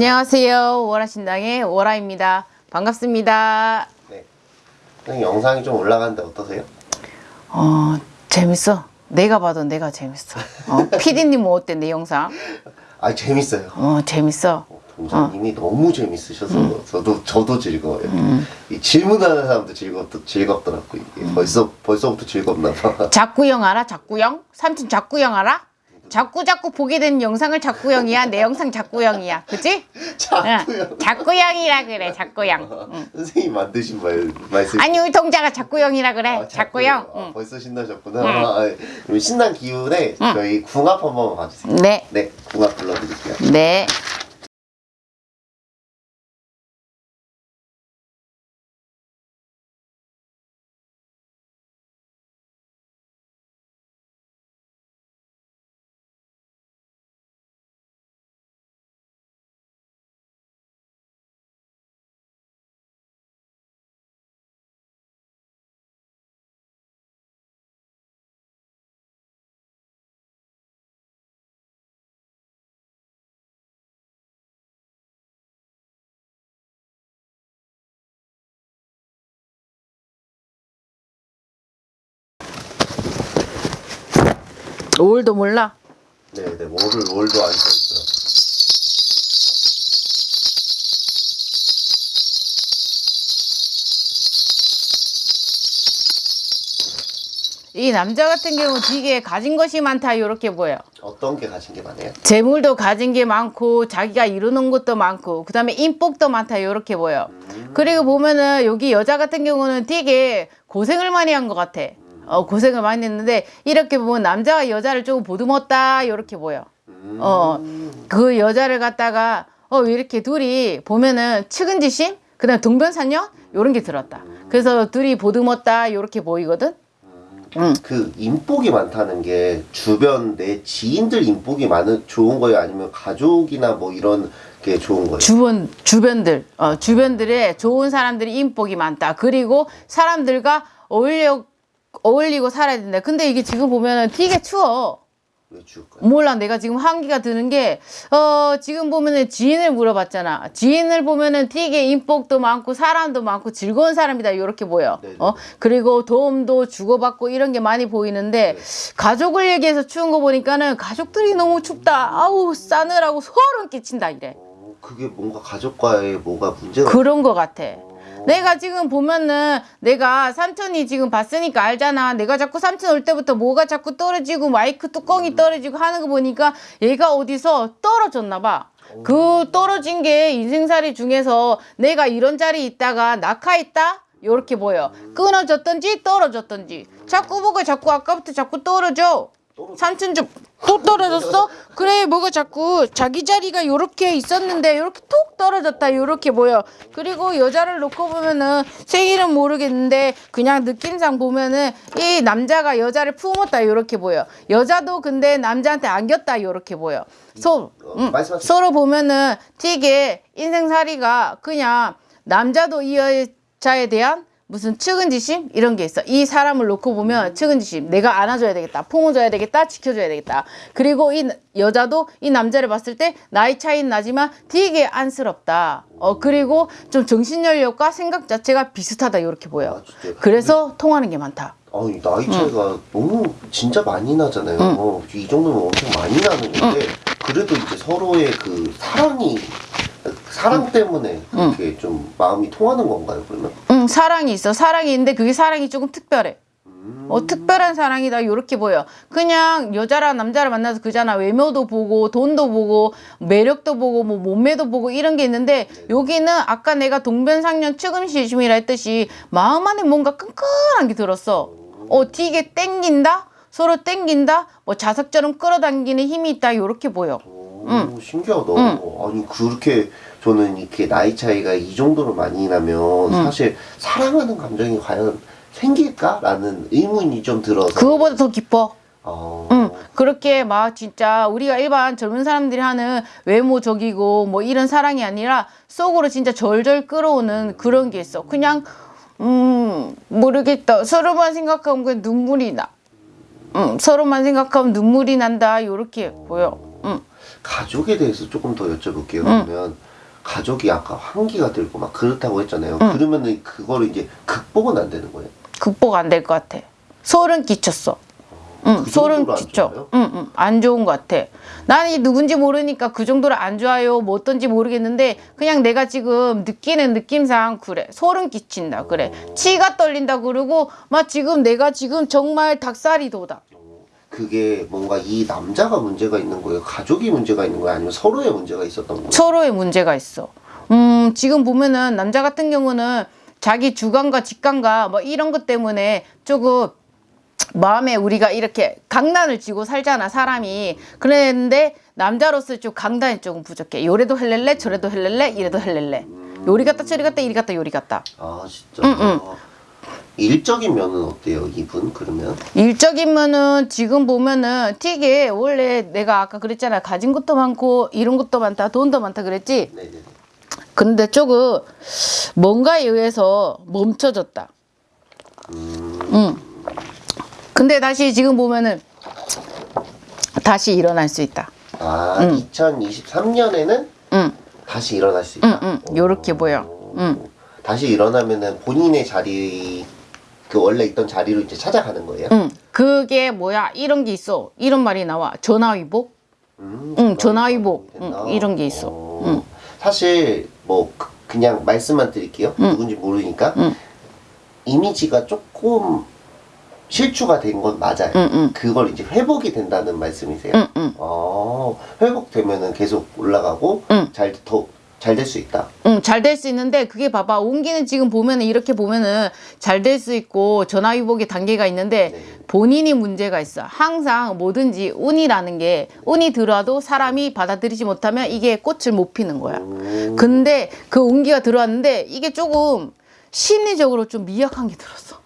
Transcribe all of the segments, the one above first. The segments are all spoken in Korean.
안녕하세요. 월화신당의 월화입니다. 반갑습니다. 네. 선생님 영상이 좀 올라가는데 어떠세요? 어, 재밌어. 내가 봐도 내가 재밌어. 어, 피디님 어때, 내 영상? 아 재밌어요. 어, 재밌어. 동사님이 너무 재밌으셔서 음. 저도 저도 즐거워요. 이 질문하는 사람도 즐겁 즐겁더라고 이게 벌써 벌써부터 즐겁나 봐. 작구형 알아? 작구형? 삼촌 작구형 알아? 자꾸 자꾸 보게 되는 영상을 작구형이야. 내 영상 작구형이야. 그치? 자꾸요. 응. 작구형이라 그래, 작구형. 응. 선생님 만드신 말 말씀. 아니, 우리 동자가 작구형이라 그래. 아, 작구형. 아, 응. 벌써 신나셨구나. 아, 그럼 신난 기운에 저희 궁합 한번 봐주세요. 네. 네, 궁합 불러드릴게요. 네. 올도 몰라. 네, 네, 월을 월도 안 써있어요. 이 남자 같은 경우 되게 가진 것이 많다 이렇게 보여. 어떤 게 가진 게 많아요? 재물도 가진 게 많고 자기가 이루는 것도 많고 그 다음에 인복도 많다 이렇게 보여. 그리고 보면은 여기 여자 같은 경우는 되게 고생을 많이 한 것 같아. 어 고생을 많이 했는데 이렇게 보면 남자가 여자를 조금 보듬었다 이렇게 보여. 어 그 여자를 갖다가 어 이렇게 둘이 보면은 측은지심 그 다음 동변산녀 요런 게 들었다. 그래서 둘이 보듬었다 이렇게 보이거든. 응. 그 인복이 많다는 게 주변 내 지인들 인복이 많은 좋은 거예요? 아니면 가족이나 뭐 이런 게 좋은 거예요? 주변 주변들 어, 주변들에 좋은 사람들이 인복이 많다. 그리고 사람들과 어울려 어울리고 살아야 된다. 근데 이게 지금 보면은 되게 추워. 왜? 몰라. 내가 지금 한기가 드는 게 어 지금 보면은 지인을 물어봤잖아. 지인을 보면은 되게 인복도 많고 사람도 많고 즐거운 사람이다. 이렇게 보여. 네네. 어? 그리고 도움도 주고받고 이런 게 많이 보이는데 가족을 얘기해서 추운 거 보니까는 가족들이 너무 춥다. 아우 싸늘하고 소름 끼친다 이래. 어, 그게 뭔가 가족과의 뭐가 문제가 그런 거 같아. 어, 내가 지금 보면은 내가 삼촌이 지금 봤으니까 알잖아. 내가 자꾸 삼촌 올 때부터 뭐가 자꾸 떨어지고 마이크 뚜껑이 떨어지고 하는 거 보니까 얘가 어디서 떨어졌나 봐. 그 떨어진 게 인생살이 중에서 내가 이런 자리에 있다가 낙하했다? 요렇게 보여. 끊어졌던지 떨어졌던지. 자꾸 뭐가 자꾸 아까부터 자꾸 떨어져. 삼촌 좀또 떨어졌어? 그래 뭐가 자꾸 자기 자리가 요렇게 있었는데 요렇게 톡 떨어졌다 요렇게 보여 그리고 여자를 놓고 보면은 생일은 모르겠는데 그냥 느낌상 보면은 이 남자가 여자를 품었다 요렇게 보여 여자도 근데 남자한테 안겼다 요렇게 보여 서, 어, 음. 서로 보면은 되게 인생살이가 그냥 남자도 이 여자에 대한 무슨 측은지심 이런 게 있어. 이 사람을 놓고 보면 측은지심. 내가 안아줘야 되겠다. 품어줘야 되겠다. 지켜줘야 되겠다. 그리고 이 여자도 이 남자를 봤을 때 나이 차이는 나지만 되게 안쓰럽다. 어 그리고 좀 정신연령과 생각 자체가 비슷하다 이렇게 보여. 아? 그래서 통하는 게 많다. 아니 나이 차이가 너무 진짜 많이 나잖아요. 어, 이 정도면 엄청 많이 나는 건데 그래도 이제 서로의 그 사랑이 사랑 때문에 그렇게 좀 마음이 통하는 건가요? 그러면? 응 사랑이 있어. 사랑이 있는데 그게 사랑이 조금 특별해. 어, 특별한 사랑이다. 요렇게 보여. 그냥 여자랑 남자를 만나서 그잖아. 외모도 보고 돈도 보고 매력도 보고 뭐 몸매도 보고 이런 게 있는데 여기는 아까 내가 동변상련 측음시심이라 했듯이 마음 안에 뭔가 끈끈한 게 들었어. 어 되게 땡긴다? 서로 땡긴다? 뭐 자석처럼 끌어당기는 힘이 있다. 요렇게 보여. 오, 신기하다. 아니 그렇게 저는 이렇게 나이 차이가 이 정도로 많이 나면 사실 사랑하는 감정이 과연 생길까라는 의문이 좀 들어서. 그거보다 더 깊어 어, 응, 그렇게 막 진짜 우리가 일반 젊은 사람들이 하는 외모적이고 뭐 이런 사랑이 아니라 속으로 진짜 절절 끌어오는 그런 게 있어. 그냥 음 모르겠다. 서로만 생각하면 그냥 눈물이 나. 음 서로만 생각하면 눈물이 난다. 요렇게 보여. 음 가족에 대해서 조금 더 여쭤볼게요. 그러면 가족이 아까 환기가 들고 막 그렇다고 했잖아요. 그러면은 그거를 이제 극복은 안 되는 거예요. 극복 안 될 것 같아. 소름 끼쳤어. 응, 그 소름 끼쳐. 응, 응, 안 좋은 것 같아. 나는 이 누군지 모르니까 그 정도로 안 좋아요. 뭐 어떤지 모르겠는데 그냥 내가 지금 느끼는 느낌상 그래. 소름 끼친다. 그래. 치가 떨린다 그러고 막 지금 내가 지금 정말 닭살이 돋아. 그게 뭔가 이 남자가 문제가 있는 거예요? 가족이 문제가 있는 거예요? 아니면 서로의 문제가 있었던 거예요? 서로의 문제가 있어. 음, 지금 보면은 남자 같은 경우는 자기 주관과 직관과 뭐 이런 것 때문에 조금 마음에 우리가 이렇게 강단을 쥐고 살잖아, 사람이. 그랬는데 남자로서 좀 강단이 조금 부족해. 요래도 헬렐레, 저래도 헬렐레, 이래도 헬렐레. 요리 갔다 저리 갔다 이리 갔다 요리 갔다. 아 진짜. 일적인 면은 어때요, 이분 그러면? 일적인 면은 지금 보면은 되게 원래 내가 아까 그랬잖아. 가진 것도 많고 이런 것도 많다, 돈도 많다 그랬지. 네네네. 근데 조금 뭔가에 의해서 멈춰졌다. 응. 근데 다시 지금 보면은 다시 일어날 수 있다. 아 2023년에는 응, 다시 일어날 수 있다. 응, 응. 요렇게 보여. 오. 응. 다시 일어나면은 본인의 자리 그 원래 있던 자리로 이제 찾아가는 거예요. 응. 그게 뭐야? 이런 게 있어. 이런 말이 나와. 전화위복? 음, 응, 전화위복. 응, 이런 게 있어. 어, 응. 사실 뭐 그- 그냥 말씀만 드릴게요. 누군지 모르니까 응. 이미지가 조금 실추가 된 건 맞아요. 응, 응. 그걸 이제 회복이 된다는 말씀이세요? 응, 응. 어, 회복되면은 계속 올라가고 응. 잘더 잘 될 수 있다. 응, 잘 될 수 있는데 그게 봐봐. 온기는 지금 보면은 이렇게 보면은 잘 될 수 있고 전화 위복의 단계가 있는데 네. 본인이 문제가 있어. 항상 뭐든지 운이라는 게 운이 들어와도 사람이 받아들이지 못하면 이게 꽃을 못 피는 거야. 음, 근데 그 운기가 들어왔는데 이게 조금 심리적으로 좀 미약한 게 들었어.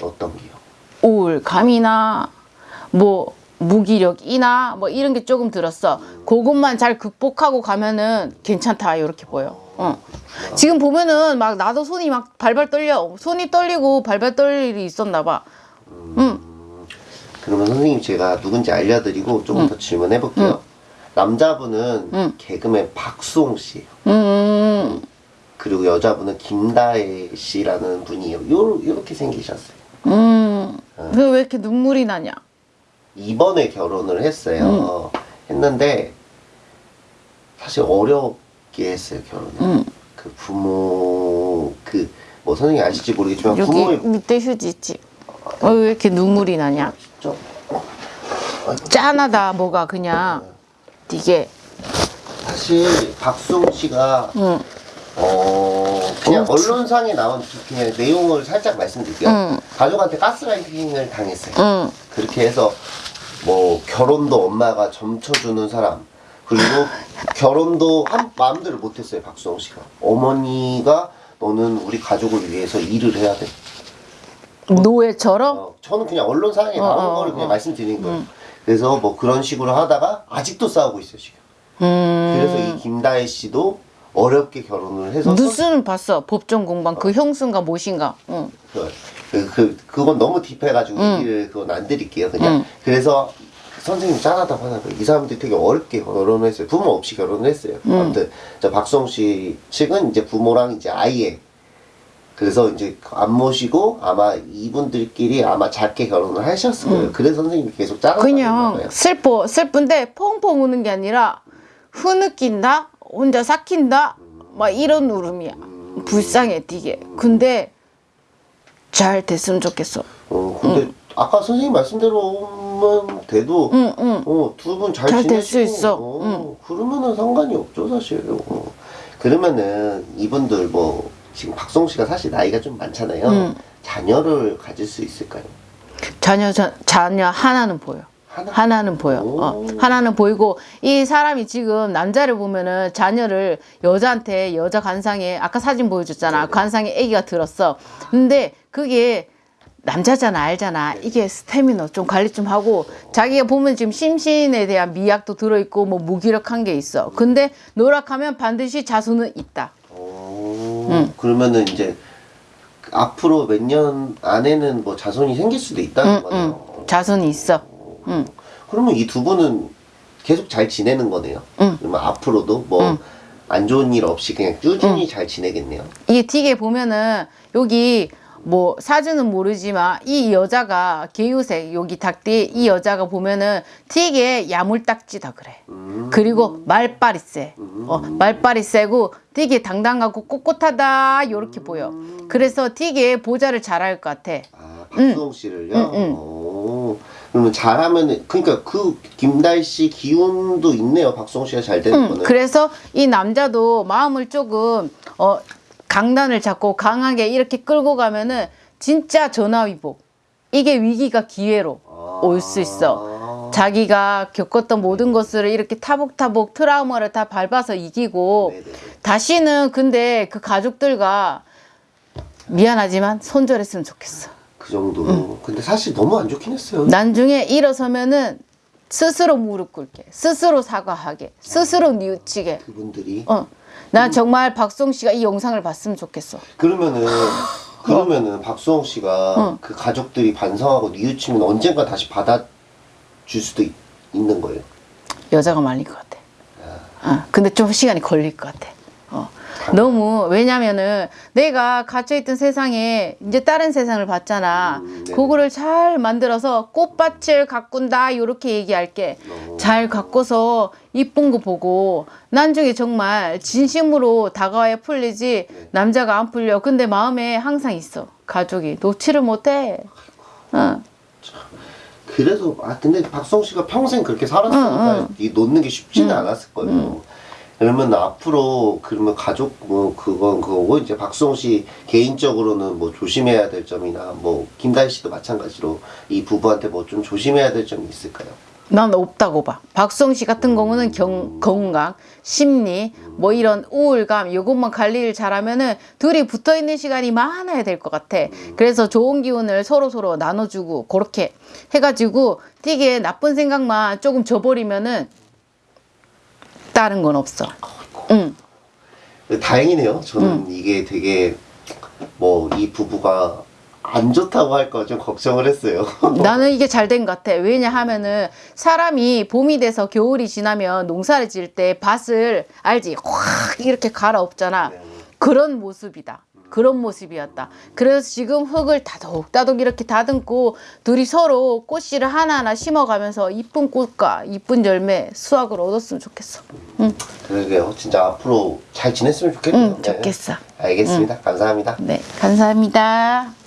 어떤 게요? 우울감이나 뭐 무기력이나 뭐 이런 게 조금 들었어. 그것만 잘 극복하고 가면은 괜찮다 이렇게 보여. 어. 지금 보면은 막 나도 손이 막 발발 떨려. 손이 떨리고 발발 떨릴 일이 있었나 봐. 응. 그러면 선생님 제가 누군지 알려드리고 조금 더 질문해 볼게요. 남자분은 응. 개그맨 박수홍 씨예요. 음. 그리고 여자분은 김다혜 씨라는 분이에요. 요 요렇게 생기셨어요. 음. 왜 이렇게 눈물이 나냐? 이번에 결혼을 했어요. 했는데 사실 어렵게 했어요 결혼을. 음. 그 부모 그 뭐 선생님 아실지 모르겠지만 여기 부모의 밑에 휴지 있지. 어, 왜 이렇게 눈물이 나냐? 진짜 짠하다 뭐가 그냥 이게 사실 박수홍 씨가 응. 어 그냥 언론상에 나온 그냥 내용을 살짝 말씀드릴게요. 응. 가족한테 가스라이팅을 당했어요. 응. 그렇게 해서 뭐 결혼도 엄마가 점쳐주는 사람 그리고 결혼도 한 마음대로 못했어요 박수홍 씨가 어머니가 너는 우리 가족을 위해서 일을 해야 돼. 노예처럼 어, 저는 그냥 언론상에 나온 어, 어, 거를 그냥 어. 말씀드리는 거예요. 그래서 뭐 그런 식으로 하다가 아직도 싸우고 있어요 지금. 음. 그래서 이 김다혜 씨도 어렵게 결혼을 해서 뉴스는 봤어 법정 공방 그 형수인가 뭐신가 응. 그, 그, 그, 그건 너무 딥해가지고 응. 얘기를 그건 안 드릴게요. 그냥. 응. 그래서 선생님 짠하다고 거예요. 이 사람들이 되게 어렵게 결혼을 했어요. 부모 없이 결혼을 했어요. 아무튼, 저 박성 씨 측은 이제 부모랑 이제 아예. 그래서 이제 안 모시고 아마 이분들끼리 아마 작게 결혼을 하셨을 거예요. 그래서 선생님이 계속 짠하다고 그냥. 슬퍼 슬픈데 펑펑 우는 게 아니라 흐느낀다 혼자 삭힌다 막 이런 울음이야 불쌍해 되게 근데 잘 됐으면 좋겠어 어, 근데 아까 선생님 말씀대로만 돼도 응, 응. 어, 두 분 잘 지내시고 수 있어. 어, 그러면은 상관이 없죠 사실. 어. 그러면은 이분들 뭐 지금 박성 씨가 사실 나이가 좀 많잖아요. 음. 자녀를 가질 수 있을까요? 자녀 자, 자녀 하나는 보여 하나? 하나 는 보여. 어, 하나는 보이고 이 사람이 지금 남자를 보면은 자녀를 여자한테 여자 관상에 아까 사진 보여줬잖아. 관상에 아기가 들었어. 근데 그게 남자잖아 알잖아. 이게 스태미너 좀 관리 좀 하고 자기가 보면 지금 심신에 대한 미약도 들어있고 뭐 무기력한 게 있어. 근데 노력하면 반드시 자손은 있다. 어, 음. 그러면은 이제 앞으로 몇 년 안에는 뭐 자손이 생길 수도 있다는 응, 거네요. 응. 자손이 있어. 응. 그러면 이 두 분은 계속 잘 지내는 거네요. 응. 그러면 앞으로도 뭐 안 좋은 일 없이 그냥 꾸준히 잘 지내겠네요. 이게 되게 보면은 여기 뭐 사주는 모르지만 이 여자가 개유색 여기 닭띠 이 여자가 보면은 되게 야물딱지다 그래. 음. 그리고 말빨이 세. 어, 말빨이 세고 되게 당당하고 꼿꼿하다 요렇게 보여. 그래서 되게 보좌를 잘할 것 같아. 아, 박수홍 씨를요? 그러면 잘하면, 그러니까 그 김다희 씨 기운도 있네요. 박수홍 씨가 잘 되는 음, 거는. 그래서 이 남자도 마음을 조금 어 강단을 잡고 강하게 이렇게 끌고 가면은 진짜 전화위복. 이게 위기가 기회로 아. 올 수 있어. 자기가 겪었던 모든 것을 이렇게 타복타복 트라우마를 다 밟아서 이기고 네네네. 다시는 근데 그 가족들과 미안하지만 손절했으면 좋겠어. 그 정도로. 근데 사실 너무 안 좋긴 했어요. 나중에 일어서면은 스스로 무릎 꿇게, 스스로 사과하게, 스스로 뉘우치게. 그분들이. 어, 나 정말 박송 씨가 이 영상을 봤으면 좋겠어. 그러면은, 그러면은 박수홍 씨가 어. 그 가족들이 반성하고 뉘우치면 언젠가 다시 받아줄 수도 있, 있는 거예요. 여자가 말릴 것 같아. 어, 근데 좀 시간이 걸릴 것 같아. 어. 너무 왜냐면은 내가 갇혀있던 세상에 이제 다른 세상을 봤잖아. 음. 그거를 잘 만들어서 꽃밭을 가꾼다 요렇게 얘기할게. 어. 잘 가꿔서 이쁜 거 보고 나중에 정말 진심으로 다가와야 풀리지 네. 남자가 안 풀려. 근데 마음에 항상 있어. 가족이 놓지를 못해. 어. 그래서 아 근데 박성 씨가 평생 그렇게 살았으니까 이 놓는 게 쉽지는 않았을 거예요. 그러면 앞으로 그러면 가족 뭐 그건 그거고 이제 박수홍 씨 개인적으로는 뭐 조심해야 될 점이나 뭐 김다희 씨도 마찬가지로 이 부부한테 뭐 좀 조심해야 될 점이 있을까요? 난 없다고 봐. 박수홍 씨 같은 경우는 경, 건강, 심리, 뭐 이런 우울감, 요것만 관리를 잘하면은 둘이 붙어 있는 시간이 많아야 될 것 같아. 그래서 좋은 기운을 서로 서로 나눠주고 그렇게 해가지고 되게 나쁜 생각만 조금 줘버리면은 다른 건 없어. 응. 다행이네요. 저는 이게 되게 뭐 이 부부가 안 좋다고 할까 좀 걱정을 했어요. 나는 이게 잘 된 것 같아. 왜냐하면은 사람이 봄이 돼서 겨울이 지나면 농사를 지을 때 밭을 알지? 확 이렇게 갈아엎잖아. 네. 그런 모습이다. 그런 모습이었다. 그래서 지금 흙을 다독다독 이렇게 다듬고 둘이 서로 꽃씨를 하나하나 심어가면서 이쁜 꽃과 이쁜 열매 수확을 얻었으면 좋겠어. 응, 그러게요. 진짜 앞으로 잘 지냈으면 좋겠네요. 응, 좋겠어. 네. 알겠습니다. 감사합니다. 네, 감사합니다.